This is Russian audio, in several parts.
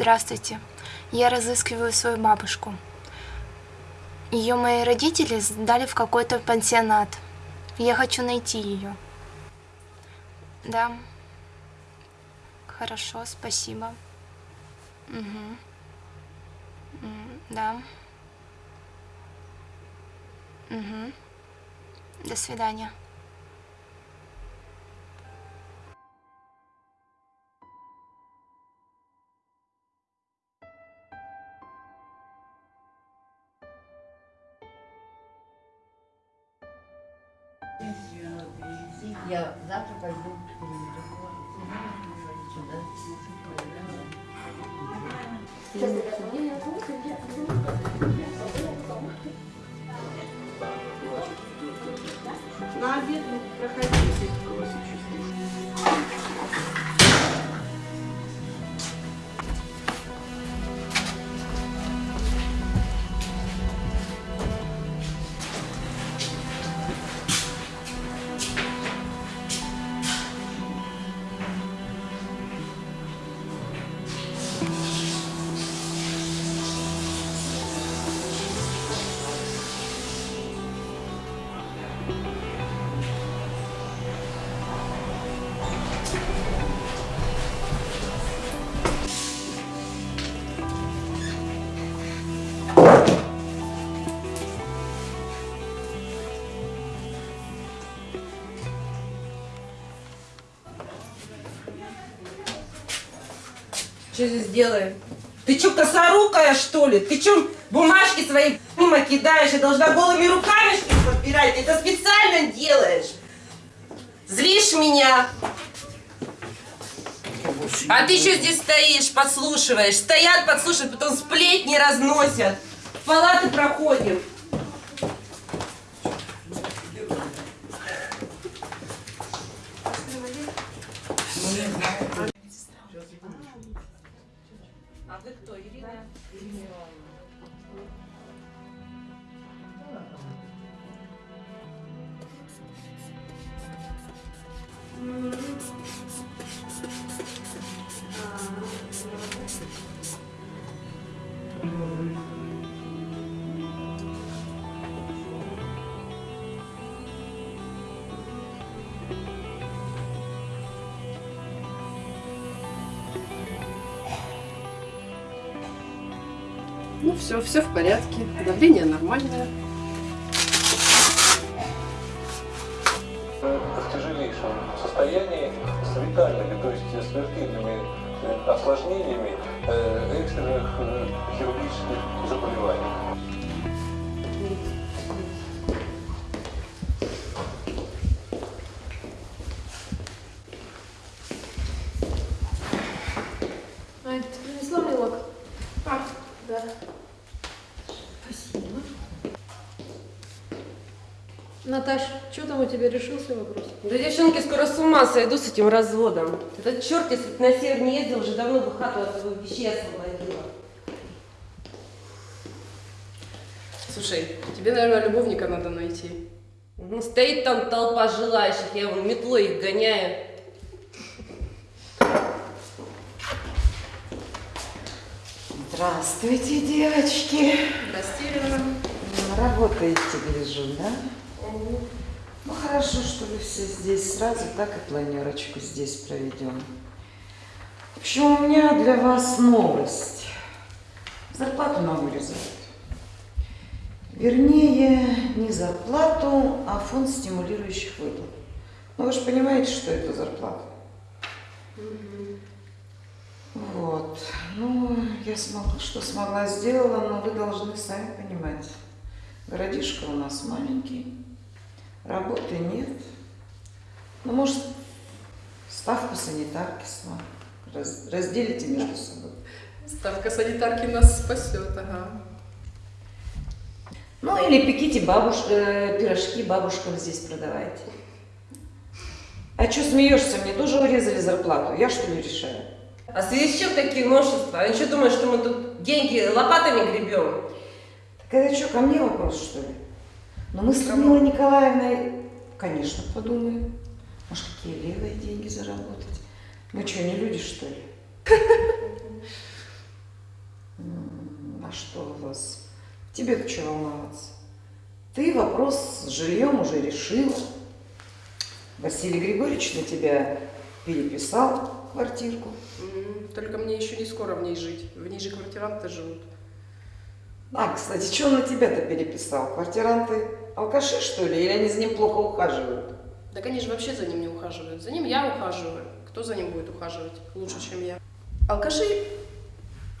Здравствуйте. Я разыскиваю свою бабушку. Ее мои родители сдали в какой-то пансионат. Я хочу найти ее. Да. Хорошо, спасибо. Угу. Да. Угу. До свидания. Что здесь делаем? Ты что, косорукая, что ли? Ты что, бумажки свои мимо кидаешь и должна голыми руками что ли, подбирать? Ты это специально делаешь. Злишь меня. А ты что здесь стоишь, подслушиваешь? Стоят, подслушивают, потом сплетни разносят. В палаты проходим. Все, в порядке. Давление нормальное. в тяжелейшем состоянии с витальными, то есть смертельными э, осложнениями э, экстренных э, хирургических заболеваний. Тебя решился вопрос? Да девчонки скоро с ума сойду с этим разводом. Этот черт, если бы на север не ездил, уже давно бы хату от его вещей освободила. Слушай, тебе, наверное, любовника надо найти. Ну, стоит там толпа желающих, я вон метлой их гоняю. Здравствуйте, девочки. Здрасте, Ирина. Работаете, гляжу, да? Ну хорошо, что вы все здесь сразу, так и планерочку здесь проведем. В общем, у меня для вас новость. Зарплату нам вырезают. Вернее, не зарплату, а фонд стимулирующих выплат. Ну вы же понимаете, что это зарплата. Вот. Ну, я смогла, что смогла, сделала, но вы должны сами понимать. Городишко у нас маленький, работы нет. Ну, может, ставку санитарки с вами раз- разделите между собой. Ставка санитарки нас спасет, ага. Ну, или пеките бабуш... э, пирожки бабушкам здесь продавайте. А что смеешься? Мне тоже урезали зарплату. Я что ли решаю? А в связи с чем такие новшества? Они что думают, что мы тут деньги лопатами гребем? Так это что, ко мне вопрос, что ли? Ну, мы с Людмилой Николаевной, конечно, подумаем. Может, какие левые деньги заработать? Мы что, не люди, что ли? А что у вас? Тебе-то что волноваться? Ты вопрос с жильем уже решила. Василий Григорьевич на тебя переписал квартирку. Только мне еще не скоро в ней жить. В ней же квартиранты живут. А, кстати, что он на тебя-то переписал? Квартиранты алкаши, что ли? Или они за ним плохо ухаживают? Они же вообще за ним не ухаживают. За ним я ухаживаю. Кто за ним будет ухаживать лучше, чем я? Алкаши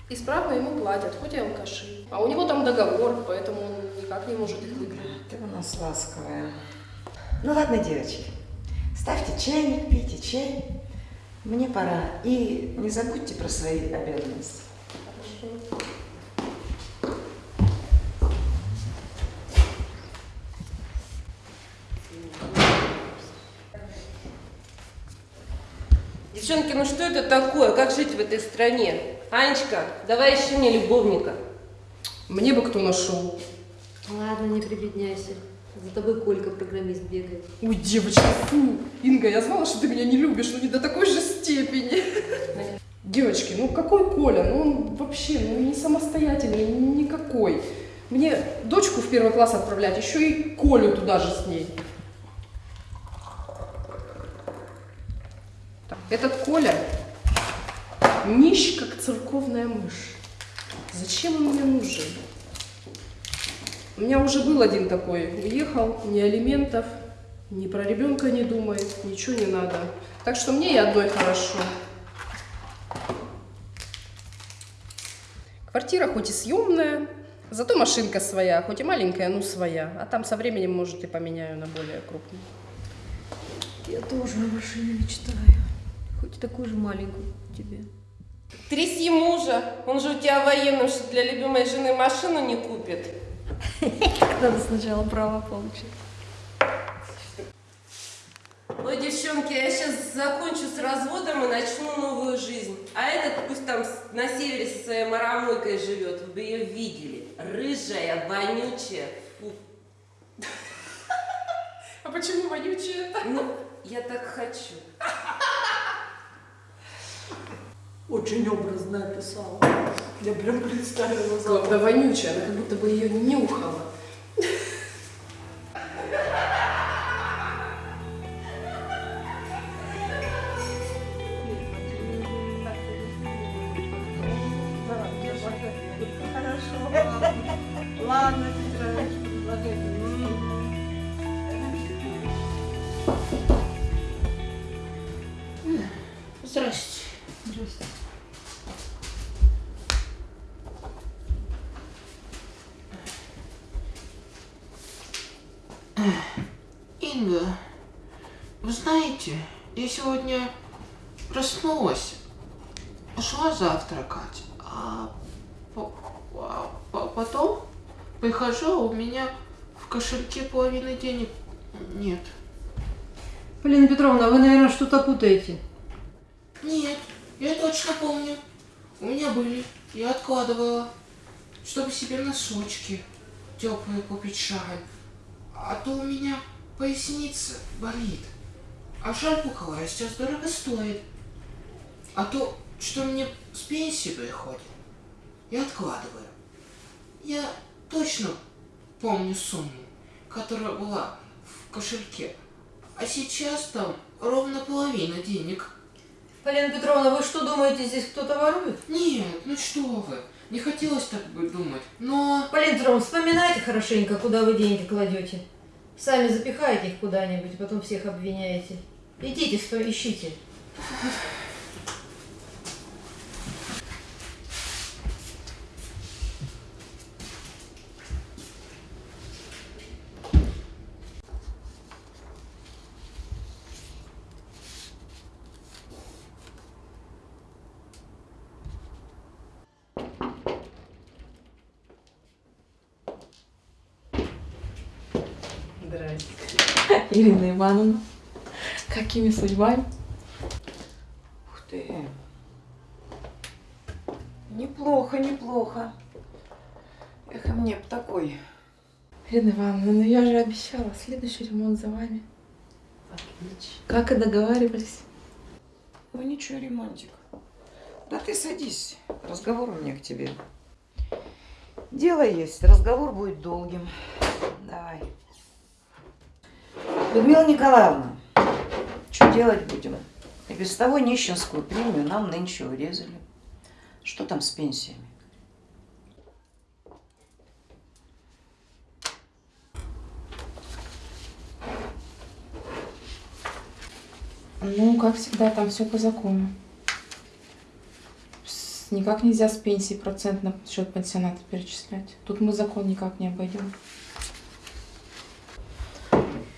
исправно ему платят, хоть и алкаши. А у него там договор, поэтому он никак не может их выгнать. Ты у нас ласковая. Ну ладно, девочки, ставьте чайник, пейте чай. Мне пора. И не забудьте про свои обязанности. Девчонки, ну что это такое? Как жить в этой стране? Анечка, давай ищи мне любовника. Мне бы кто нашел. Ладно, не прибедняйся. За тобой Колька, программист, бегает. Ой, девочка, фу. Инга, я знала, что ты меня не любишь, но не до такой же степени. Девочки, ну какой Коля? Ну он вообще ну, не самостоятельный, никакой. Мне дочку в первый класс отправлять, еще и Колю туда же с ней. Этот Коля нищ, как церковная мышь. Зачем он мне нужен? У меня уже был один такой. Уехал, ни алиментов, ни про ребенка не думает, ничего не надо. Так что мне и одной хорошо. Квартира хоть и съемная, зато машинка своя, хоть и маленькая, но своя. А там со временем, может, и поменяю на более крупную. Я тоже о машине мечтаю. Хоть такую же маленькую тебе. Тряси мужа, он же у тебя военным, что для любимой жены машину не купит. Надо сначала право получить. Ой, девчонки, я сейчас закончу с разводом и начну новую жизнь. А этот пусть там на севере со своей марамойкой живет. Вы бы ее видели. Рыжая, вонючая. Фу. А почему вонючая Ну, я так хочу. Очень образно описала. Я прям представила Главное, вонючая, она как будто бы ее нюхала. Кошельке половины денег нет. Полина Петровна, вы, наверное, что-то путаете. Нет, я точно помню. У меня были. Я откладывала, чтобы себе носочки теплые купить шаль. А то у меня поясница болит. А шаль пуховая сейчас дорого стоит. А то, что мне с пенсии приходит, я откладываю. Я точно помню сумму, которая была в кошельке. А сейчас там ровно половина денег. Полина Петровна, вы что думаете, здесь кто-то ворует? Нет, ну что вы. Не хотелось так бы думать. Но... Полина Петровна, вспоминайте хорошенько, куда вы деньги кладете. Сами запихаете их куда-нибудь, потом всех обвиняете. Идите, что ищите. Ирина Ивановна, какими судьбами? Ух ты. Неплохо, неплохо. Эх, и мне б такой. Ирина Ивановна, ну я же обещала, следующий ремонт за вами. Как и договаривались. Ну ничего, ремонтик. Да ты садись. Разговор у меня к тебе. Дело есть. Разговор будет долгим. Давай. Людмила Николаевна, что делать будем? И без того нищенскую премию нам нынче урезали. Что там с пенсиями? Ну, как всегда, там все по закону. Никак нельзя с пенсии процент на счет пансионата перечислять. Тут мы закон никак не обойдем.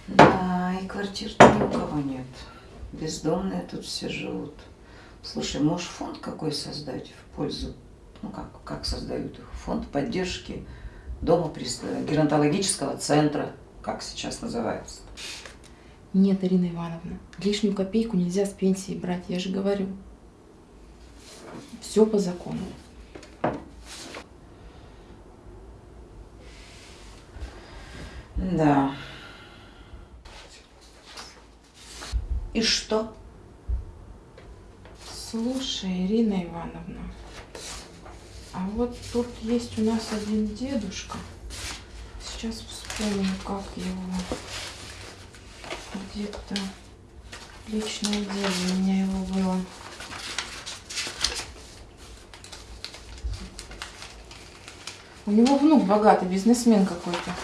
Да, и квартир-то ни у кого нет. Бездомные тут все живут. Слушай, можешь фонд какой создать в пользу, ну как, как создают их? Фонд поддержки дома прис- геронтологического центра, как сейчас называется. Нет, Ирина Ивановна, лишнюю копейку нельзя с пенсии брать, я же говорю. Все по закону. Да. И что? Слушай, Ирина Ивановна, а вот тут есть у нас один дедушка. Сейчас вспомню, как его. Где-то личное дело у меня его было. У него внук богатый, бизнесмен какой-то.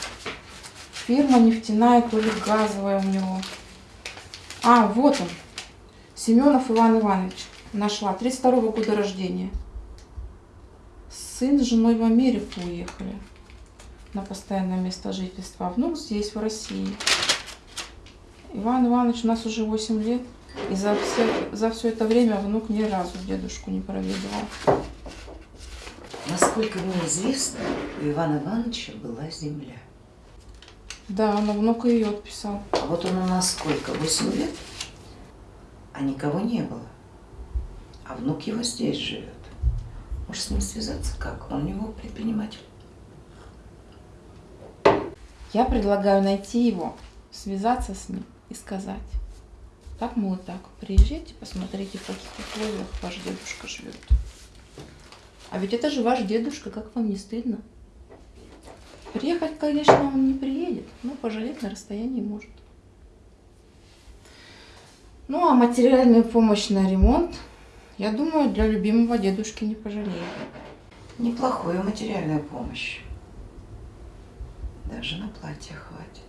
Фирма нефтяная, то ли газовая у него. А, вот он. Семенов Иван Иванович. Нашла. 32 года рождения. Сын с женой в Америку уехали. На постоянное место жительства. А внук здесь, в России. Иван Иванович у нас уже 8 лет. И за все, за все это время внук ни разу дедушку не проведывал. Насколько мне известно, у Ивана Ивановича была земля. Да, но внук ее отписал. А вот он у нас сколько? Восемь лет? А никого не было. А внук его здесь живет. Может, с ним связаться как? Он у него предприниматель. Я предлагаю найти его, связаться с ним и сказать. Так, мол, и так. Приезжайте, посмотрите, в каких условиях ваш дедушка живет. А ведь это же ваш дедушка, как вам не стыдно? Приехать, конечно, он не приедет, но пожалеть на расстоянии может. Ну, а материальную помощь на ремонт, я думаю, для любимого дедушки не пожалеет. Неплохую материальную помощь. Даже на платье хватит.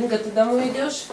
Инга, ты домой идешь?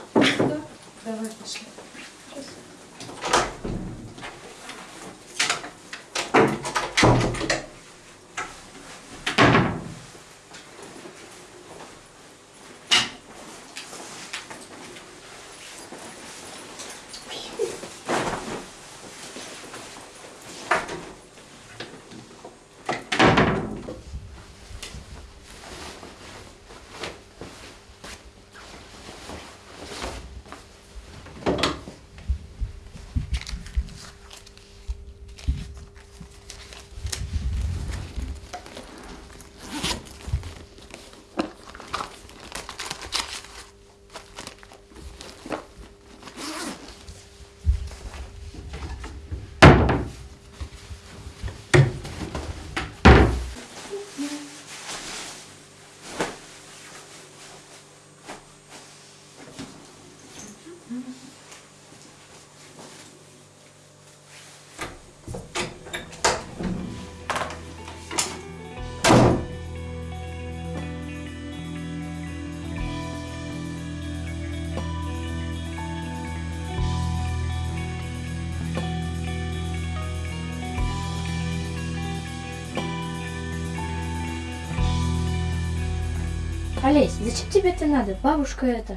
Олесь, зачем тебе это надо? Бабушка это.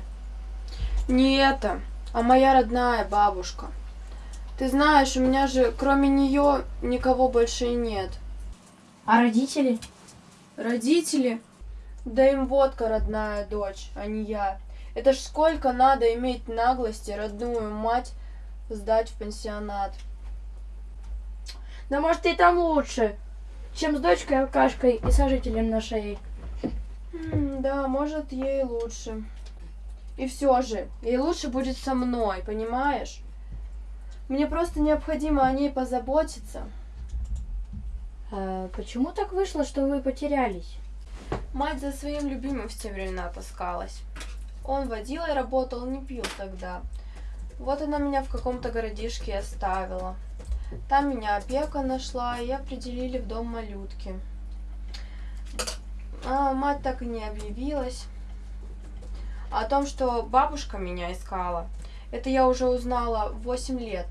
Не это, а моя родная бабушка. Ты знаешь, у меня же кроме нее никого больше и нет. А родители? Родители? Да им водка родная дочь, а не я. Это ж сколько надо иметь наглости родную мать сдать в пансионат. Да может и там лучше, чем с дочкой алкашкой и сожителем на шее. Да, может, ей лучше. И все же, ей лучше будет со мной, понимаешь? Мне просто необходимо о ней позаботиться. А почему так вышло, что вы потерялись? Мать за своим любимым в те времена таскалась. Он водилой работал, не пил тогда. Вот она меня в каком-то городишке и оставила. Там меня опека нашла, и определили в дом малютки. А мать так и не объявилась. О том, что бабушка меня искала, это я уже узнала в 8 лет.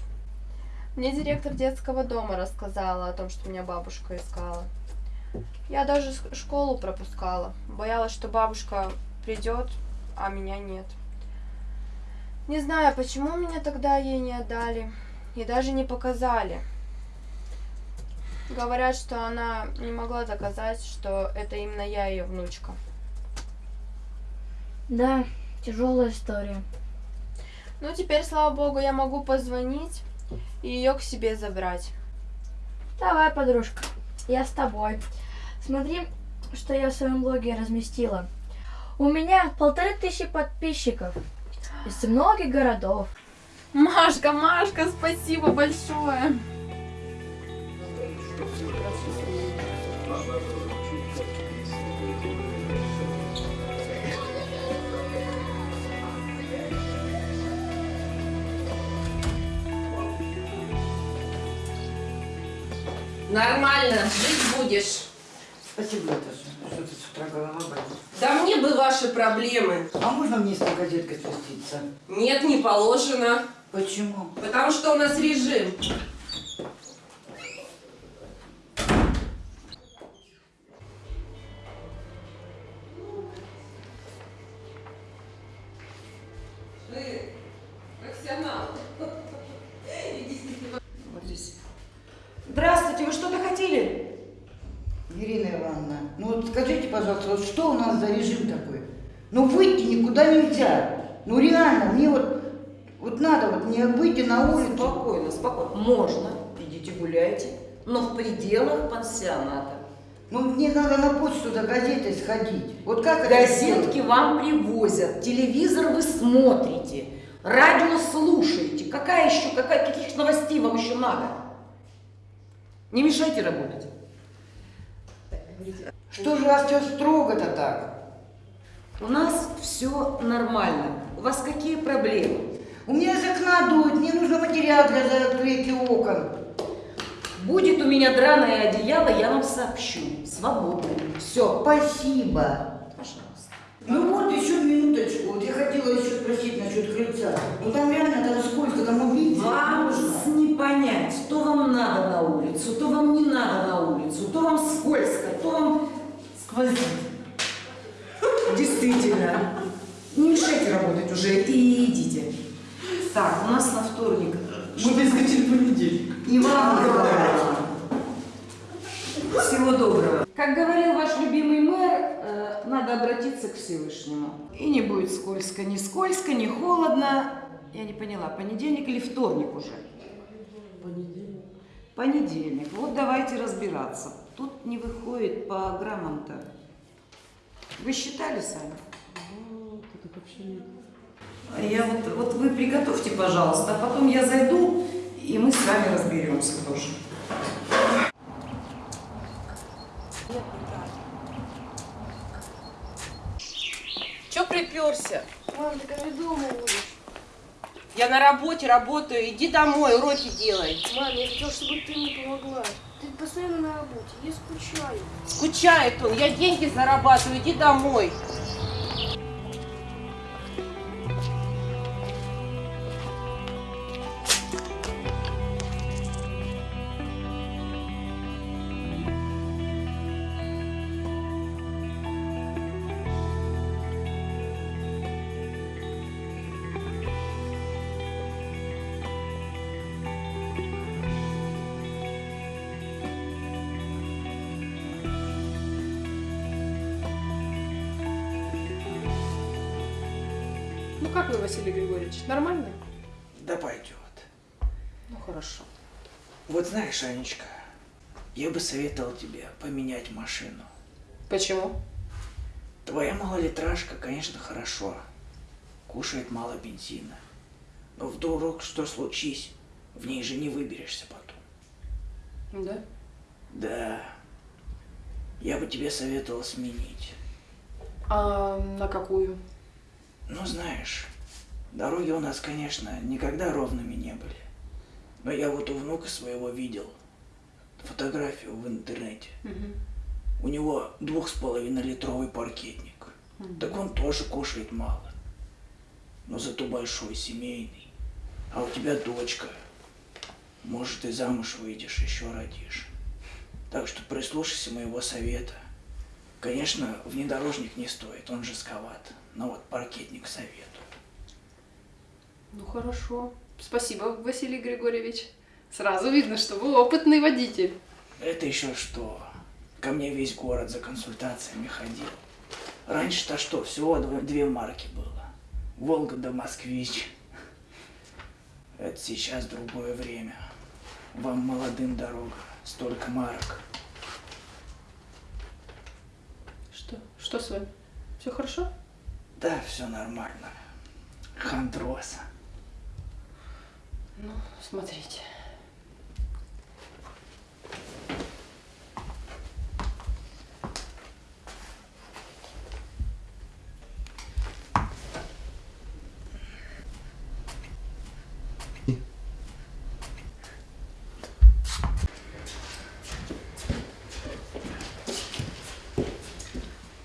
Мне директор детского дома рассказала о том, что меня бабушка искала. Я даже школу пропускала. Боялась, что бабушка придет, а меня нет. Не знаю, почему меня тогда ей не отдали и даже не показали. Говорят, что она не могла доказать, что это именно я ее внучка. Да, тяжелая история. Ну, теперь, слава богу, я могу позвонить и ее к себе забрать. Давай, подружка, я с тобой. Смотри, что я в своем блоге разместила. У меня полторы тысячи подписчиков из многих городов. Машка, Машка, спасибо большое. Нормально, жить будешь. Спасибо, Наташа. Что ты с утра голова болит? Да мне бы ваши проблемы. А можно мне с газеткой спуститься? Нет, не положено. Почему? Потому что у нас режим. Ну вот скажите, пожалуйста, вот что у нас за режим такой? Ну выйти никуда нельзя. Ну реально, мне вот, вот надо вот не выйти на улицу. Спокойно, спокойно. Можно, идите гуляйте, но в пределах пансионата. Ну мне надо на почту за газетой сходить. Вот как это Газетки сделать? вам привозят, телевизор вы смотрите, радио слушаете. Какая еще, какая, каких новостей вам еще надо? Не мешайте работать. Что же у вас все строго-то так? У нас все нормально. У вас какие проблемы? У меня из окна дует, мне нужно материал для закрытия окон. Будет у меня драное одеяло, я вам сообщу. Свободны. Все. Спасибо. Пожалуйста. Ну вот еще минуточку. Вот я хотела еще спросить насчет крыльца. Ну там реально там сколько, там увидеть Вам можно. не понять, то вам надо на улицу, то вам не надо на улицу, то вам скользко, то вам. Действительно. Не мешайте работать уже и идите. Так, у нас на вторник. Мы перескочили понедельник. И вам Всего доброго. Как говорил ваш любимый мэр, э, надо обратиться к Всевышнему. И не будет скользко, ни скользко, ни холодно. Я не поняла, понедельник или вторник уже? Понедельник. Понедельник. Вот давайте разбираться. Тут не выходит по граммам-то. Вы считали сами? Вот, это вообще нет. А Я вот, вот вы приготовьте, пожалуйста, а потом я зайду, и мы с вами разберемся тоже. Че приперся? Мам, ты как дома будешь? Я на работе работаю, иди домой, уроки делай. Мам, я хотела, чтобы ты мне помогла. Ты постоянно на работе, я скучаю. Скучает он, я деньги зарабатываю, иди домой. Ну как вы, Василий Григорьевич, нормально? Да пойдет. Ну хорошо. Вот знаешь, Анечка, я бы советовал тебе поменять машину. Почему? Твоя малолитражка, конечно, хорошо. Кушает мало бензина. Но вдруг что случись, в ней же не выберешься потом. Да? Да. Я бы тебе советовал сменить. А на какую? Ну, знаешь, дороги у нас, конечно, никогда ровными не были. Но я вот у внука своего видел фотографию в интернете. У него двух с половиной литровый паркетник. Так он тоже кушает мало. Но зато большой, семейный. А у тебя дочка. Может, и замуж выйдешь, еще родишь. Так что прислушайся моего совета. Конечно, внедорожник не стоит, он жестковат. Но вот паркетник советую. Ну хорошо. Спасибо, Василий Григорьевич. Сразу видно, что вы опытный водитель. Это еще что? Ко мне весь город за консультациями ходил. Раньше-то что, всего дв- две марки было. Волга да Москвич. Это сейчас другое время. Вам молодым дорога, столько марок. Что? Что с вами? Все хорошо? Да, все нормально. Хандроса. Ну, смотрите.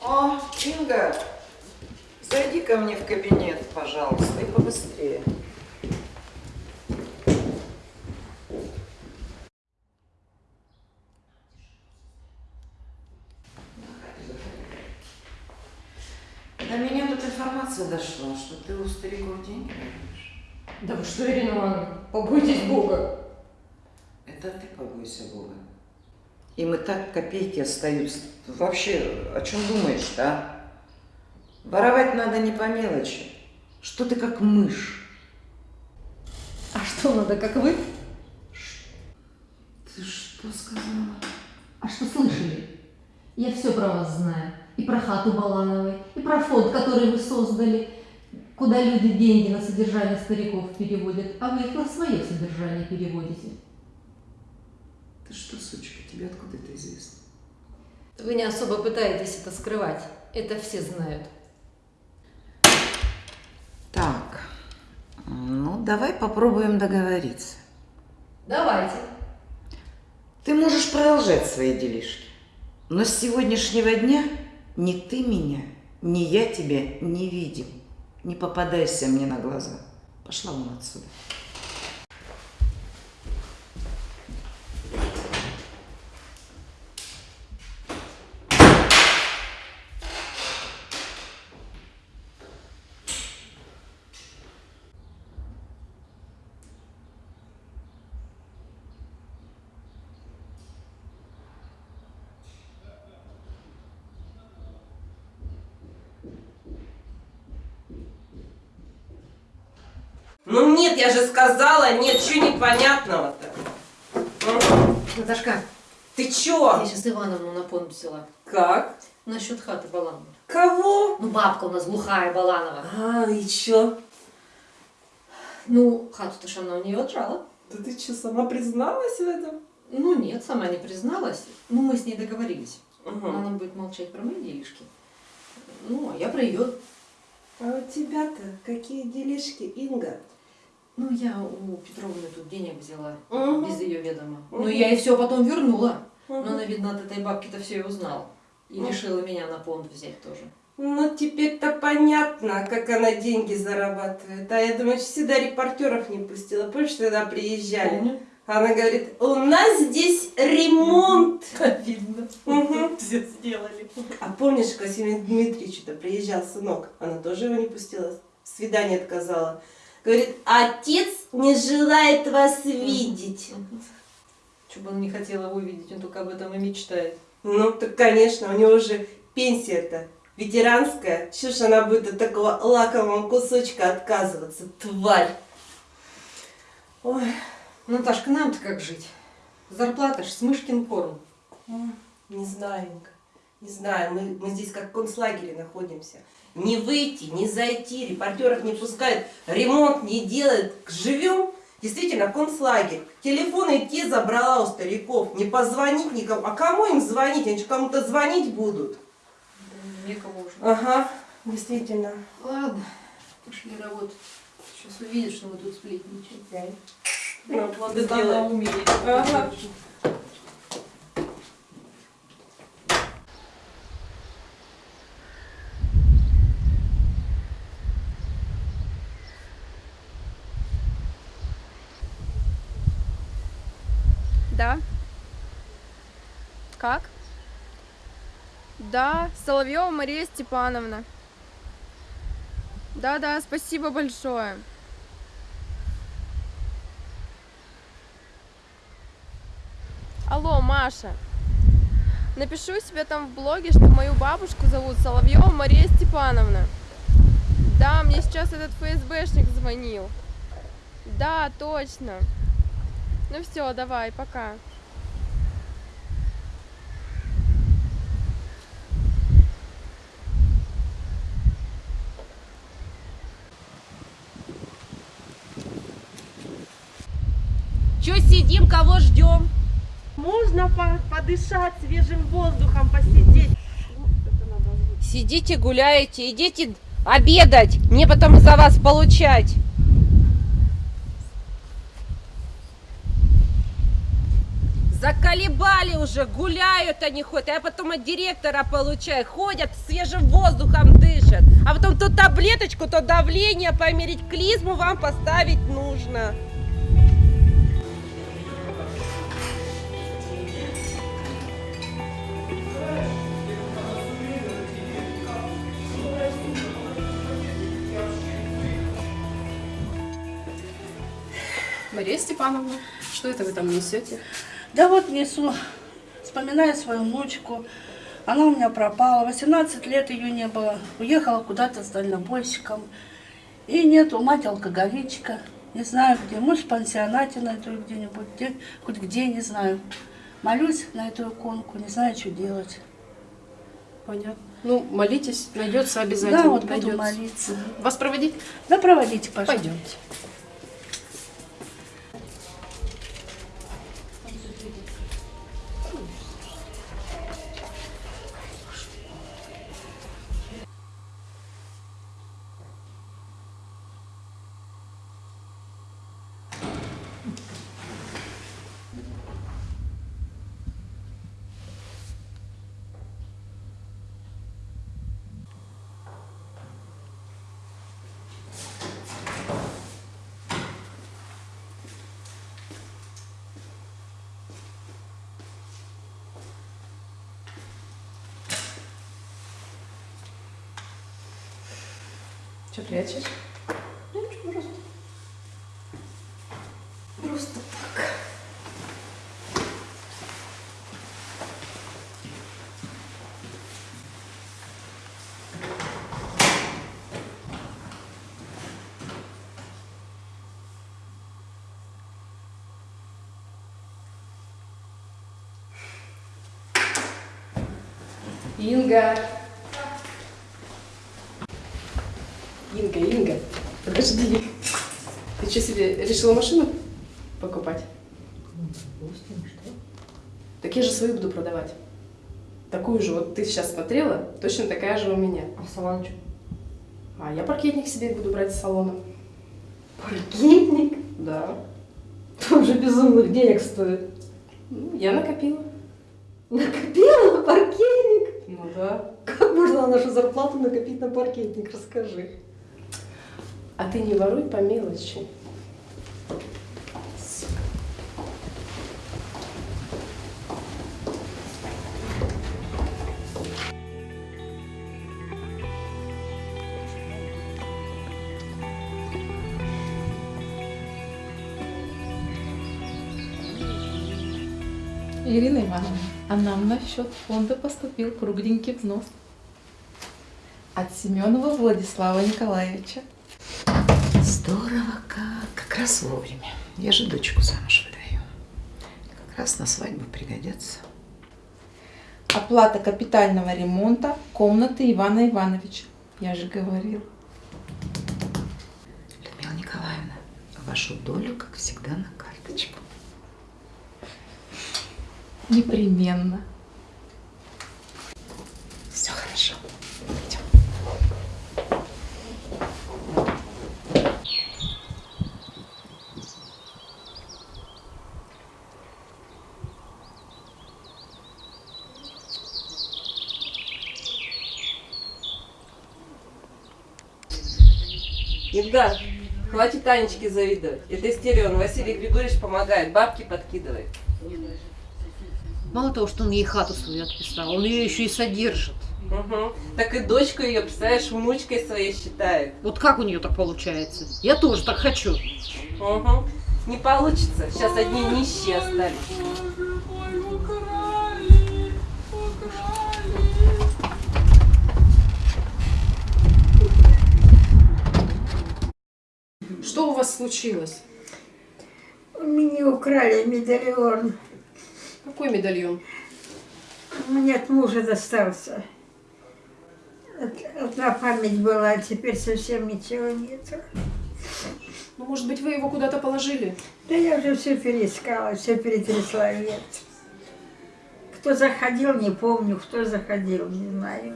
О, Инга, зайди ко мне в кабинет, пожалуйста, и побыстрее. До меня тут информация дошла, что ты у стариков деньги воруешь. Да вы что, Ирина Ивановна, побойтесь Бога. Это ты побойся Бога. Им и так копейки остаются. Вообще, о чем думаешь-то, а? Воровать надо не по мелочи. Что ты как мышь? А что надо, как вы? Ты что сказала? А что слышали? Я все про вас знаю. И про хату Балановой, и про фонд, который вы создали, куда люди деньги на содержание стариков переводят, а вы их на свое содержание переводите. Ты что, сучка, тебе откуда это известно? Вы не особо пытаетесь это скрывать. Это все знают. Так, ну давай попробуем договориться. Давайте. Ты можешь продолжать свои делишки. Но с сегодняшнего дня ни ты меня, ни я тебя не видим. Не попадайся мне на глаза. Пошла вон отсюда. Ну нет, я же сказала, нет, чего непонятного-то? Наташка, Ты чё? я сейчас Ивановну на понт взяла. Как? Насчет хаты Баланова. Кого? Ну, бабка у нас глухая Баланова. А, и чё? Ну, хату-то ж она у нее отжала. Да ты чё, сама призналась в этом? Ну нет, сама не призналась. Ну, мы с ней договорились. Угу. Она будет молчать про мои делишки. Ну, а я про ее. А у тебя-то какие делишки, Инга? Ну, я у Петровны тут денег взяла, Мгм. без ее ведома. Мгм. Ну, я ей все потом вернула. Мгм. Но она, видно, от этой бабки-то все и узнала. И Мгм. решила меня на понт взять тоже. Ну, теперь-то понятно, как она деньги зарабатывает. А я думаю, всегда репортеров не пустила. Помнишь, когда приезжали? Помню. Она говорит, у нас здесь ремонт. Видно. Мгм. Все сделали. А помнишь, к Василию Дмитриевичу-то приезжал сынок? Она тоже его не пустила. Свидание отказала. Говорит, отец не желает вас видеть. Что бы она не хотела увидеть, он только об этом и мечтает. Ну, так, конечно, у него же пенсия-то ветеранская. Чего ж она будет от такого лакомого кусочка отказываться, тварь? Ой. Наташка, нам-то как жить? Зарплата ж с мышкин корм. Не знаю, не знаю. Мы, мы здесь как в концлагере находимся. Не выйти, не зайти, репортеров не пускают, ремонт не делают. Живем действительно концлагерь. Телефоны те забрала у стариков. Не позвонить никому. А кому им звонить? Они же кому-то звонить будут. Некого уже. Ага, действительно. Ладно, пошли работать. Сейчас увидишь, что мы тут сплетничаем. Ну, Вот да умеет. Ага. Да. Как? Да, Соловьева Мария Степановна. Да-да, спасибо большое. Алло, Маша. Напишу себе там в блоге, что мою бабушку зовут Соловьева Мария Степановна. Да, мне сейчас этот ФСБшник звонил. Да, точно. Ну все, давай, пока. Че сидим, кого ждем? Можно по- подышать свежим воздухом, посидеть. Сидите, гуляете, идите обедать, мне потом за вас получать. Заколебали уже, гуляют они хоть, а я потом от директора получаю, ходят, свежим воздухом дышат. А потом то таблеточку, то давление померить, клизму вам поставить нужно. Мария Степановна, что это вы там несете? Да вот несу, вспоминаю свою внучку. Она у меня пропала, 18 лет ее не было. Уехала куда-то с дальнобойщиком. И нету, мать алкоголичка. Не знаю где, может в пансионате найду где-нибудь, где, хоть где, не знаю. Молюсь на эту иконку, не знаю, что делать. Понятно. Ну, молитесь, найдется обязательно. Да, вот буду найдется. молиться. Вас проводить? Да, проводите, пожалуйста. Пойдемте. Что прячешь? Просто. Просто так. Инга. Инга, Инга, подожди. Ты что себе решила машину покупать? Так я же свою буду продавать. Такую же, вот ты сейчас смотрела, точно такая же у меня. А салон А я паркетник себе буду брать с салона. Паркетник? Да. Он же безумных денег стоит. Ну, я накопила. Накопила? Ну да. Как можно на нашу зарплату накопить на паркетник? Расскажи. А ты не воруй по мелочи. А нам на счет фонда поступил кругленький взнос. От Семенова Владислава Николаевича. Здорово как. Как раз вовремя. Я же дочку замуж выдаю. Как раз на свадьбу пригодятся. Оплата капитального ремонта комнаты Ивана Ивановича. Я же говорил. Людмила Николаевна, вашу долю, как всегда, на карточку. Непременно. Все хорошо. Идем. Евгар, хватит Танечке завидовать. Это Истерион, Василий Григорьевич помогает, бабки подкидывает. Мало того, что он ей хату свою отписал, он ее еще и содержит. Угу. Так и дочку ее, представляешь, внучкой своей считает. Вот как у нее так получается? Я тоже так хочу. Угу. Не получится. Сейчас одни нищие остались. Что у вас случилось? У меня украли медальон. Какой медальон? Мне от мужа достался. Од- Одна память была, а теперь совсем ничего нету. Ну, может быть, вы его куда-то положили? Да я уже все переискала, все перетрясла, нет. Кто заходил, не помню, кто заходил, не знаю.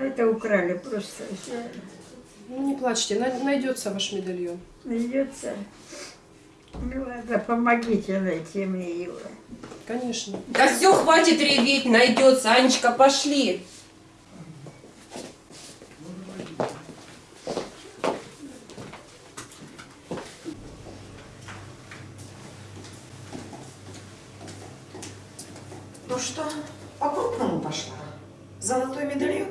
Это украли просто все. Ну, не плачьте, най- найдется ваш медальон. Найдется. Ну ладно, помогите найти мне его. Конечно. Да все, хватит реветь, найдется. Анечка, пошли. Ну что, по-крупному пошла? Золотой медальон?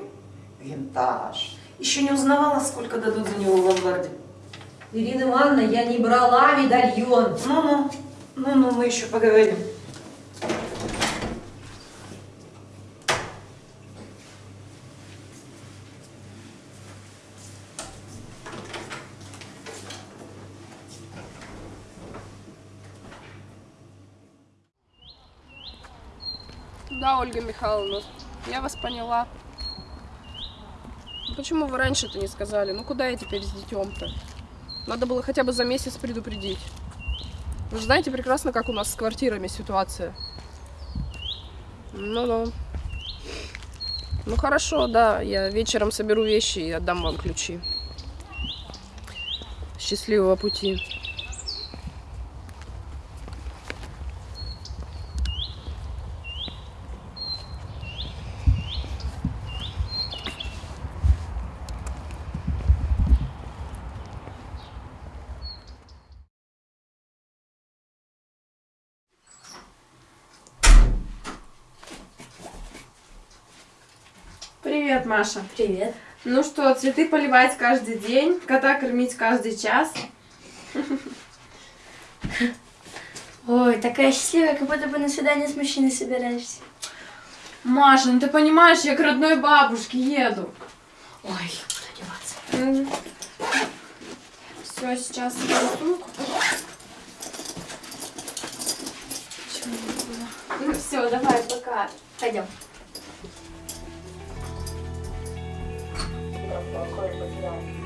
Винтаж. Еще не узнавала, сколько дадут за него в ломбарде. Ирина Ивановна, я не брала медальон. Ну-ну, ну-ну, мы еще поговорим. Да, Ольга Михайловна, я вас поняла. Почему вы раньше-то не сказали? Ну куда я теперь с детем-то? Надо было хотя бы за месяц предупредить. Вы же знаете прекрасно, как у нас с квартирами ситуация. Ну-ну. Ну хорошо, да, я вечером соберу вещи и отдам вам ключи. Счастливого пути. Привет, Маша. Привет. Ну что, цветы поливать каждый день, кота кормить каждый час. Ой, такая счастливая, как будто бы на свидание с мужчиной собираешься. Маша, ну ты понимаешь, я к родной бабушке еду. Ой, куда деваться? Все, сейчас соберу сумку. Ну все, давай, пока. Пойдем. Well, of.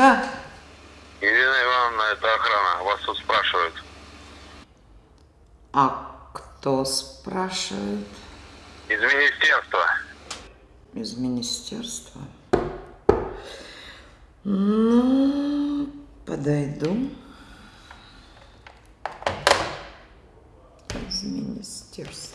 Да. Ирина Ивановна, это охрана. Вас тут спрашивают. А кто спрашивает? Из министерства. Из министерства. Ну, подойду. Из министерства.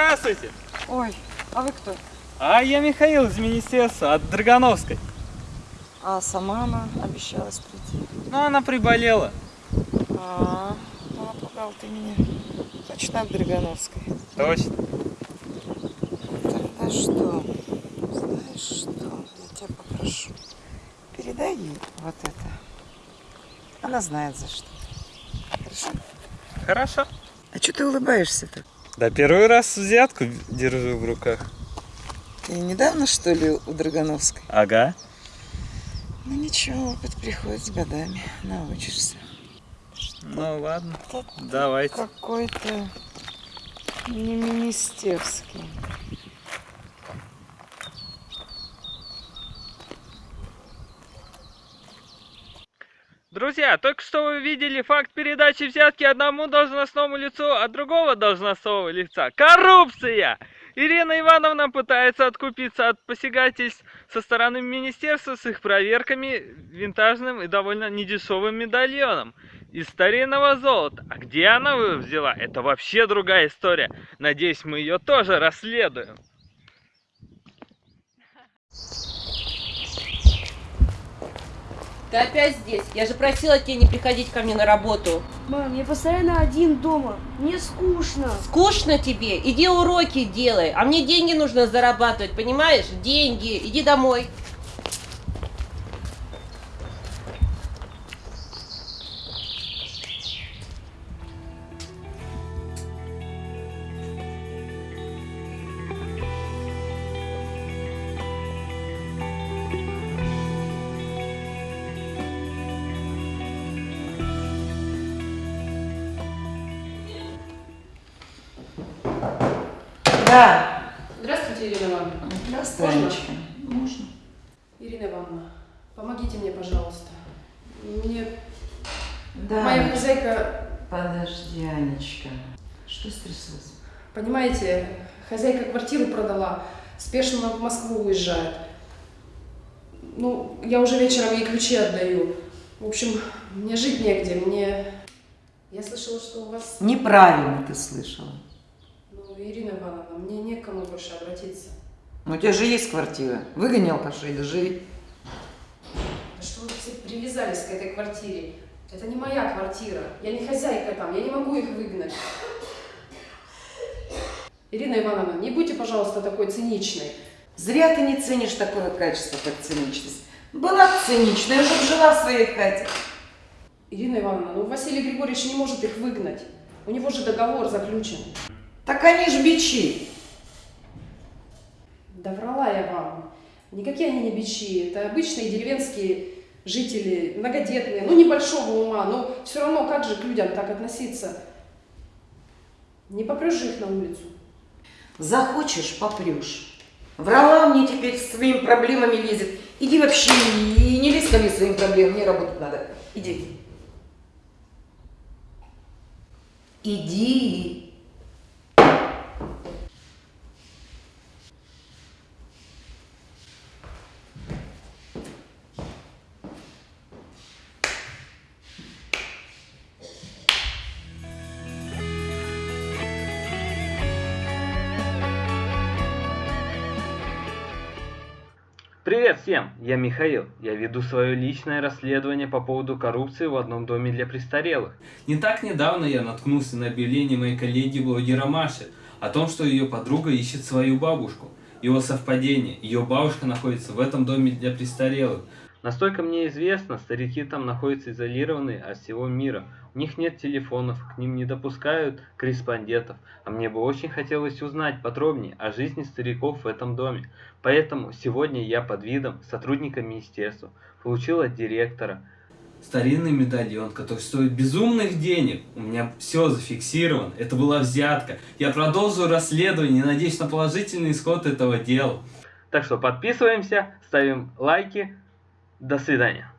Здравствуйте! Ой, а вы кто? А я Михаил из министерства от Драгановской. А сама она обещалась прийти. Ну, она приболела. А, ну, напугал ты меня. Точно от Драгановской. Точно. Тогда что? Знаешь что? Я тебя попрошу. Передай ей вот это. Она знает за что. Хорошо? Хорошо. А что ты улыбаешься-то? Да первый раз взятку держу в руках. Ты недавно, что ли, у Драгановской? Ага. Ну ничего, опыт приходит с годами. Научишься. Ну ладно, давайте. Какой-то не министерский. Друзья, только что вы видели факт передачи взятки одному должностному лицу от другого должностного лица. Коррупция! Ирина Ивановна пытается откупиться от посягательств со стороны министерства с их проверками винтажным и довольно недешевым медальоном из старинного золота. А где она его взяла, это вообще другая история. Надеюсь, мы ее тоже расследуем. Ты опять здесь? Я же просила тебя не приходить ко мне на работу. Мам, я постоянно один дома. Мне скучно. Скучно тебе? Иди уроки делай. А мне деньги нужно зарабатывать, понимаешь? Деньги. Иди домой. Да. Здравствуйте, Ирина Ивановна. Здравствуй, Можно? Можно. Ирина Ивановна, помогите мне, пожалуйста. Мне Да. моя хозяйка, Подожди, Анечка. Что стряслось? понимаете, хозяйка квартиру продала, спешно в Москву уезжает. Ну, я уже вечером ей ключи отдаю. В общем, мне жить негде, мне... Я слышала, что у вас... Неправильно ты слышала. Ирина Ивановна, мне не к кому больше обратиться. Ну, у тебя же есть квартира. Выгони алкашей, да живи. Да что вы все привязались к этой квартире? Это не моя квартира. Я не хозяйка там, я не могу их выгнать. Ирина Ивановна, не будьте, пожалуйста, такой циничной. Зря ты не ценишь такое качество, как циничность. Была бы циничная, уже жила в своей хате. Ирина Ивановна, ну Василий Григорьевич не может их выгнать. У него же договор заключен. Так они ж бичи. Да врала я вам. Никакие они не бичи. Это обычные деревенские жители, многодетные, ну небольшого ума, но все равно как же к людям так относиться? Не попрешь же их на улицу. Захочешь, попрешь. Врала мне теперь с своими проблемами лезет. Иди вообще и не лезь ко мне своим проблемам, мне работать надо. Иди. Иди. Всем, я Михаил. Я веду свое личное расследование по поводу коррупции в одном доме для престарелых. Не так недавно я наткнулся на объявление моей коллеги-блогера Маши о том, что ее подруга ищет свою бабушку. Его совпадение, ее бабушка находится в этом доме для престарелых. Настолько мне известно, старики там находятся изолированные от всего мира. У них нет телефонов, к ним не допускают корреспондентов. А мне бы очень хотелось узнать подробнее о жизни стариков в этом доме. Поэтому сегодня я под видом сотрудника министерства получил от директора старинный медальон, который стоит безумных денег. У меня все зафиксировано. Это была взятка. Я продолжу расследование и надеюсь на положительный исход этого дела. Так что подписываемся, ставим лайки. До свидания.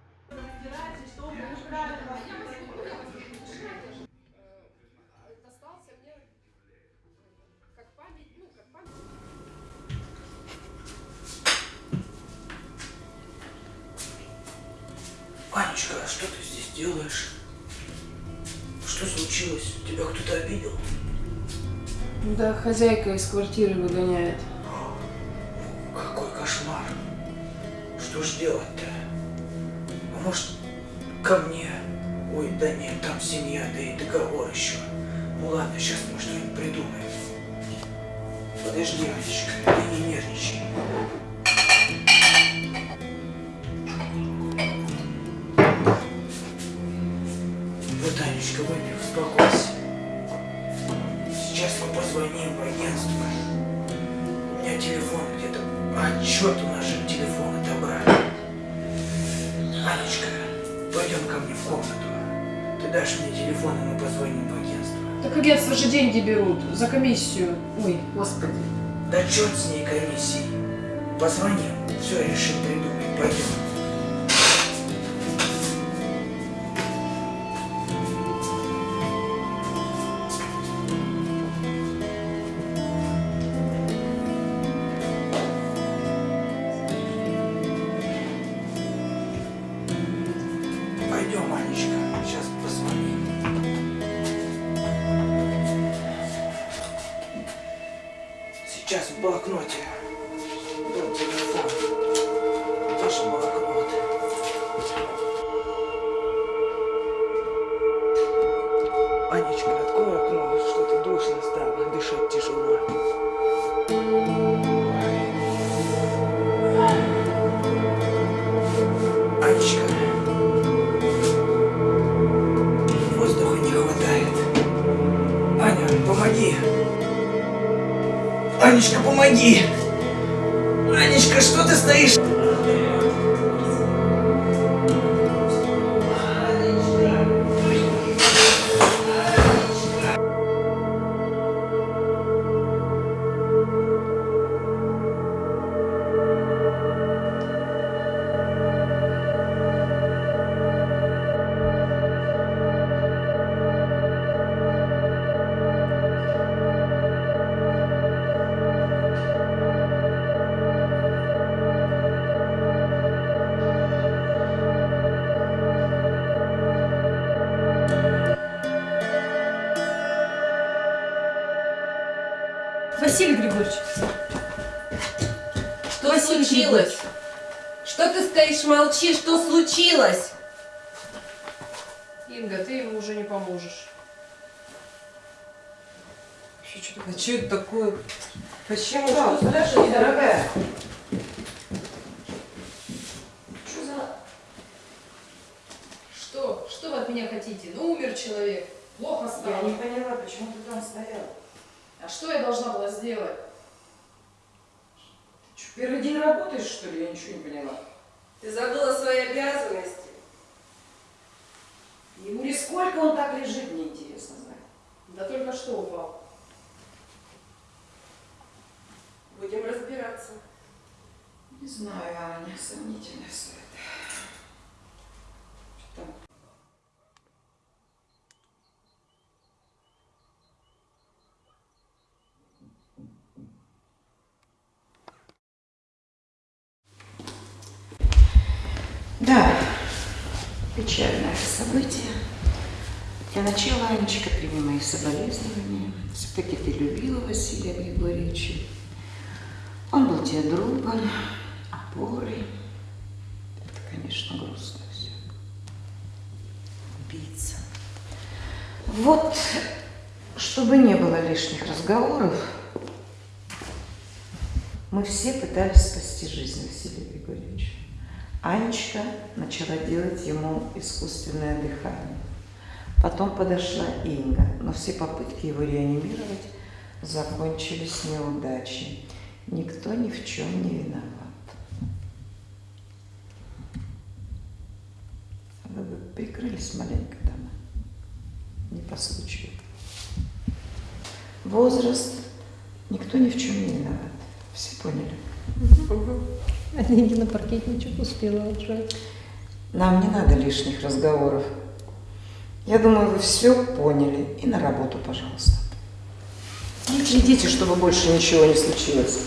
Анечка, а что ты здесь делаешь? Что случилось? Тебя кто-то обидел? Да, хозяйка из квартиры выгоняет. Какой кошмар. Что ж делать-то? А может, ко мне? Ой, да нет, там семья, да и договор еще. Ну ладно, сейчас мы что-нибудь придумаем. Подожди, Анечка, ты не нервничай. А, черт, у нас же телефон отобрали. Анечка, пойдем ко мне в комнату. Ты дашь мне телефон, и мы позвоним в агентство. Так агентство же деньги берут за комиссию. Ой, господи. Да черт с ней комиссией. Позвоним, все решим придумаем. Пойдем, А что это такое? Почему? Что подожди, случилось? дорогая. Что за... Что? Что вы от меня хотите? Ну, умер человек. Плохо стало. Я не поняла, почему ты там стояла. А что я должна была сделать? Что, первый день работаешь, что ли? Я ничего не поняла. Ты забыла свои обязанности. Ему ли сколько он так лежит, мне интересно знать. Да только что упал. Будем разбираться. Не знаю, Аня, сомнительно все это. Что там? Да, печальное событие. Для начала, Анечка, прими мои соболезнования. Все-таки ты любила Василия Григорьевича. Он был тебе другом, опорой. Это, конечно, грустно все. Убийца. Вот, чтобы не было лишних разговоров, мы все пытались спасти жизнь Василия Григорьевича. Анечка начала делать ему искусственное дыхание. Потом подошла Инга, но все попытки его реанимировать закончились неудачей. Никто ни в чем не виноват. Вы бы прикрылись маленько дома. Не по случаю. Возраст. Никто ни в чем не виноват. Все поняли? А деньги на паркетничек успела отжать. Нам не надо лишних разговоров. Я думаю, вы все поняли. И на работу, пожалуйста. И следите, чтобы больше ничего не случилось.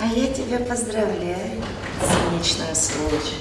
А я тебя поздравляю, циничная сволочь.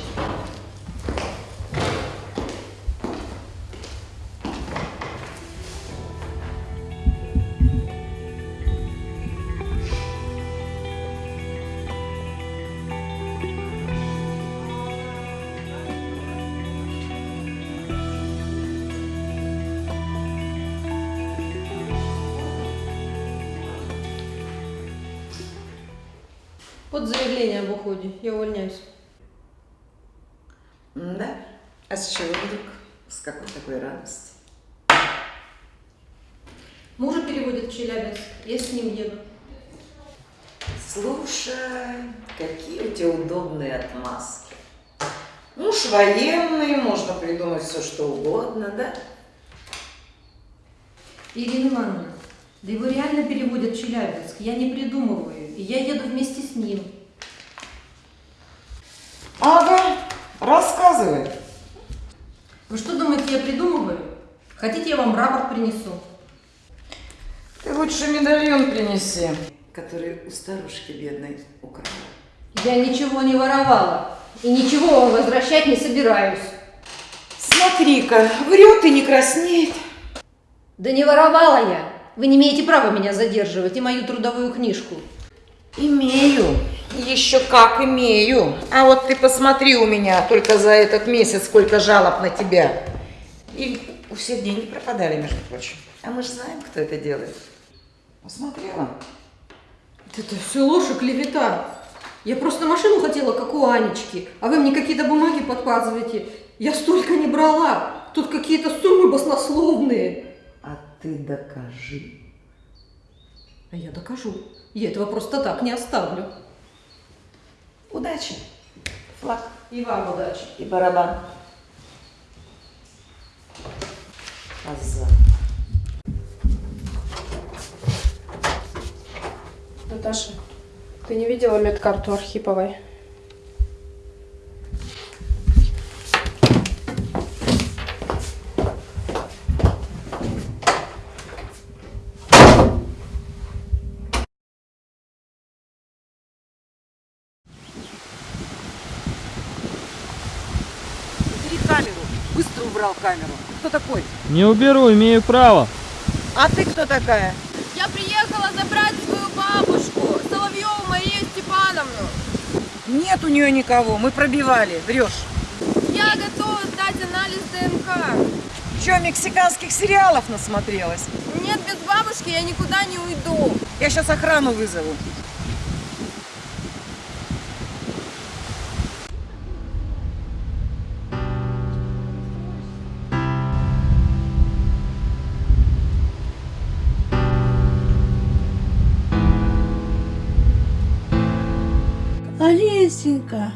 Ирина Ивановна, да его реально переводят в Челябинск. Я не придумываю. И я еду вместе с ним. Ага, рассказывай. Вы что думаете, я придумываю? Хотите, я вам рапорт принесу? Ты лучше медальон принеси, который у старушки бедной украл. Я ничего не воровала. И ничего вам возвращать не собираюсь. Смотри-ка, врет и не краснеет. Да не воровала я. Вы не имеете права меня задерживать и мою трудовую книжку. Имею. Еще как имею. А вот ты посмотри у меня только за этот месяц, сколько жалоб на тебя. И у всех деньги пропадали, между прочим. А мы же знаем, кто это делает. Посмотрела? Это все ложь и клевета. Я просто машину хотела, как у Анечки, а вы мне какие-то бумаги подпаздываете. Я столько не брала. Тут какие-то суммы баснословные. Ты докажи. А я докажу. Я этого просто так не оставлю. Удачи. Флаг. И вам удачи. И барабан. Коза. Наташа, ты не видела медкарту Архиповой? Убрал камеру. Кто такой? Не уберу, имею право. А ты кто такая? Я приехала забрать свою бабушку, Соловьеву Марию Степановну. Нет у нее никого. Мы пробивали. Врешь. Я готова сдать анализ ДНК. Че, мексиканских сериалов насмотрелась? Нет, без бабушки я никуда не уйду. Я сейчас охрану вызову. Олесенька.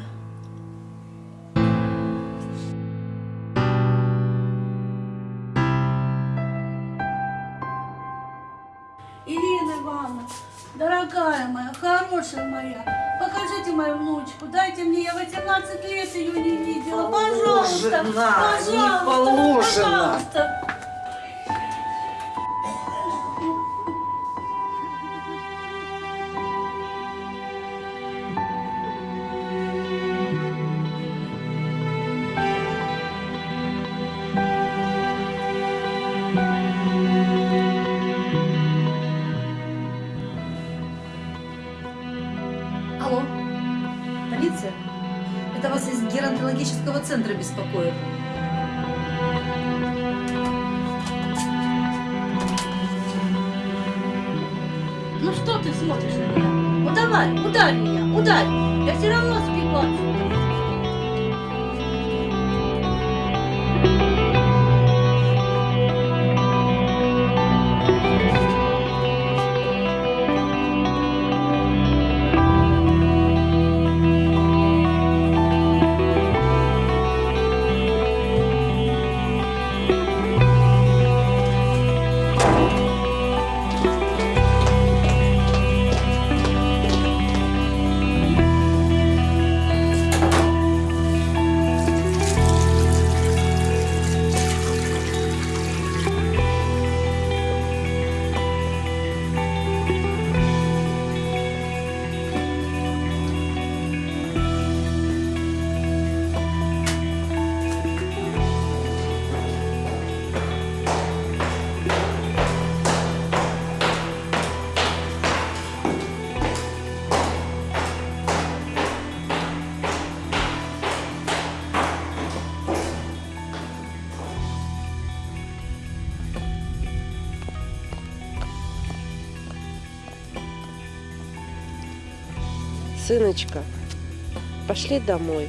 Ирина Ивановна, дорогая моя, хорошая моя, покажите мою внучку, дайте мне, я 18 лет ее не видела, пожалуйста, Положено, пожалуйста, не положено. пожалуйста. Центра Сыночка, пошли домой.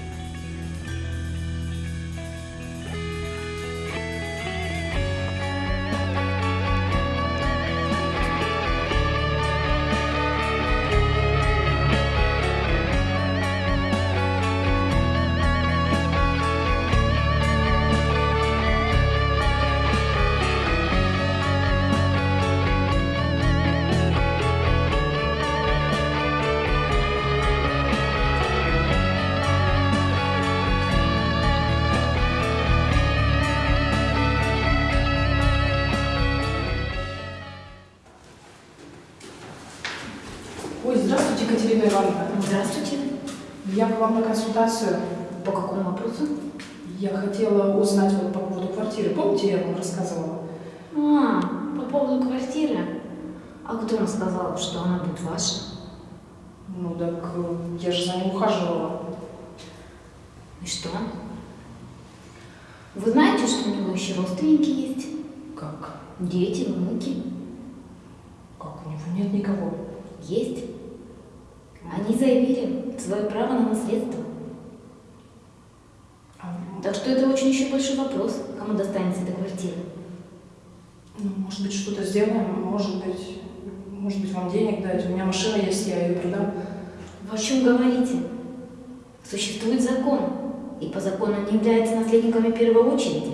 Наследниками первой очереди.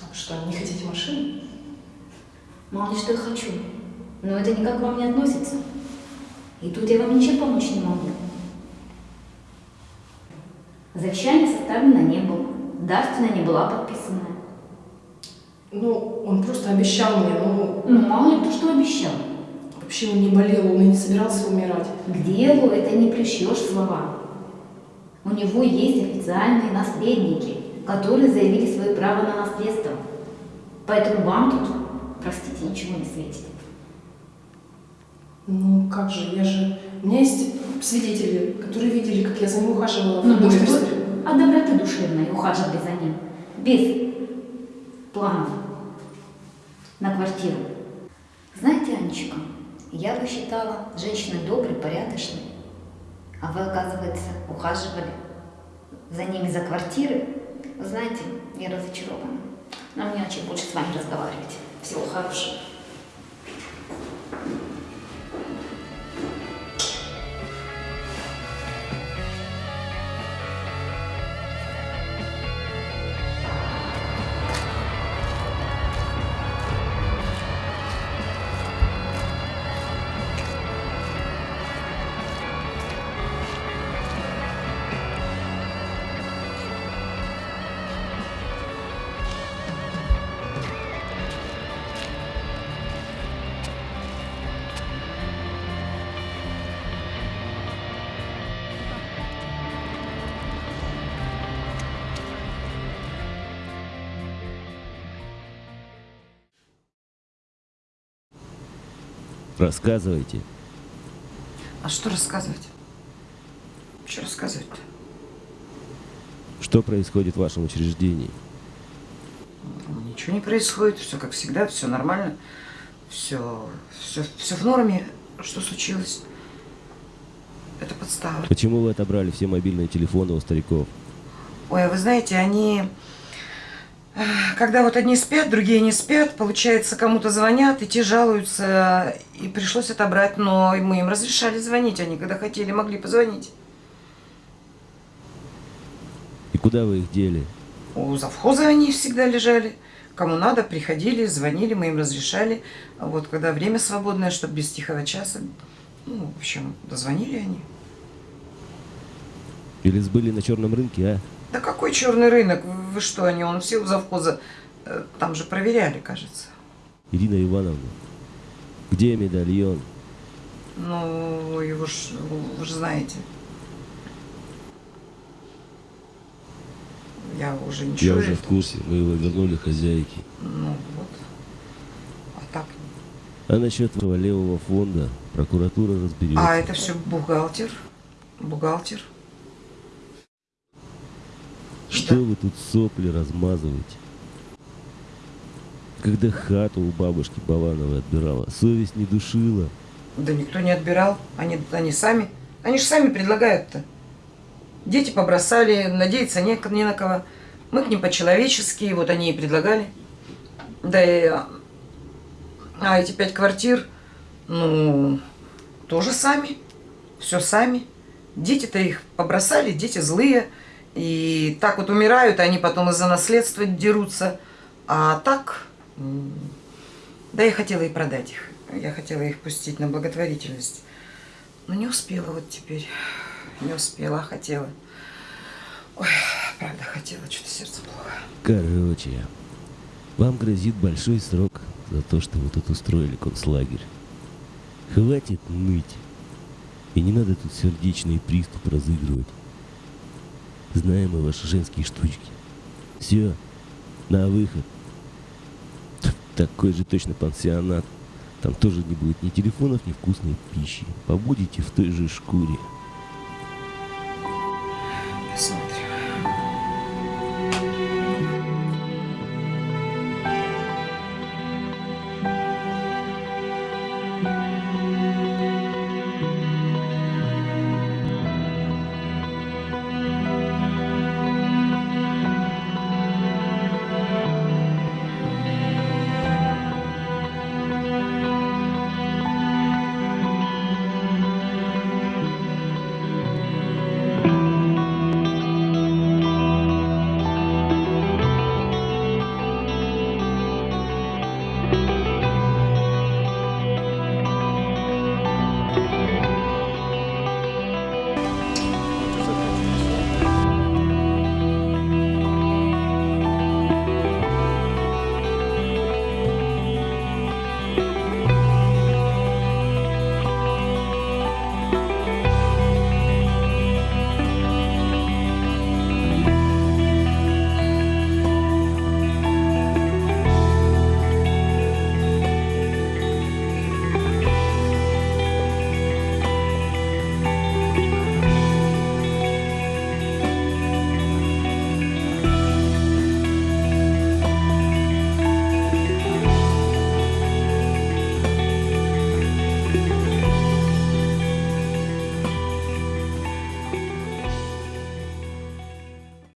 А что, не хотите машину? Мало ли что я хочу, но это никак к вам не относится. И тут я вам ничем помочь не могу. Завещание составлено не было, дарственная не была подписана. Ну, он просто обещал мне, ну... Ну, мало ли кто что обещал. Вообще он не болел, он и не собирался умирать. К делу это не пришьешь слова. У него есть официальные наследники, которые заявили свое право на наследство. Поэтому вам тут, простите, ничего не светит. Ну, как же, я же... У меня есть свидетели, которые видели, как я за ним ухаживала. Ну, может, вы от доброты душевной ухаживали за ним, без планов на квартиру. Знаете, Анечка, я бы считала женщиной доброй, порядочной, а вы, оказывается, ухаживали за ними за квартиры. Знаете, я разочарована. Нам не о чем с вами разговаривать. Всего хорошего. Рассказывайте. А что рассказывать? Что рассказывать-то? Что происходит в вашем учреждении? Ничего не происходит, все как всегда, все нормально, все, все, все в норме. Что случилось? Это подстава. Почему вы отобрали все мобильные телефоны у стариков? Ой, а вы знаете, они, когда вот одни спят, другие не спят, получается, кому-то звонят, и те жалуются, и пришлось отобрать, но мы им разрешали звонить, они когда хотели, могли позвонить. И куда вы их дели? У завхоза они всегда лежали. Кому надо, приходили, звонили, мы им разрешали. А вот когда время свободное, чтобы без тихого часа, ну, в общем, дозвонили они. Или сбыли на черном рынке, а? Да какой черный рынок? Вы что, они, он все у завхоза, э, там же проверяли, кажется. Ирина Ивановна, где медальон? Ну, его ж, вы же знаете. Я уже Я ничего... уже в курсе, мы его вернули хозяйке. Ну, вот. А так... А насчет этого левого фонда прокуратура разберется. А это все бухгалтер. Бухгалтер. Что вы тут сопли размазываете? Когда хату у бабушки Балановой отбирала, совесть не душила. Да никто не отбирал. Они, они сами Они же сами предлагают-то. Дети побросали, надеяться не, не на кого. Мы к ним по-человечески, вот они и предлагали. Да и... А эти пять квартир, ну, тоже сами. Все сами. Дети-то их побросали, дети злые. И так вот умирают, они потом из-за наследства дерутся. А так, да я хотела и продать их. Я хотела их пустить на благотворительность. Но не успела вот теперь. Не успела, хотела. Ой, правда хотела, что-то сердце плохо. Короче, вам грозит большой срок за то, что вы тут устроили концлагерь. Хватит ныть. И не надо тут сердечный приступ разыгрывать. Знаем мы ваши женские штучки. Все, на выход. Такой же точно пансионат. Там тоже не будет ни телефонов, ни вкусной пищи. Побудете в той же шкуре.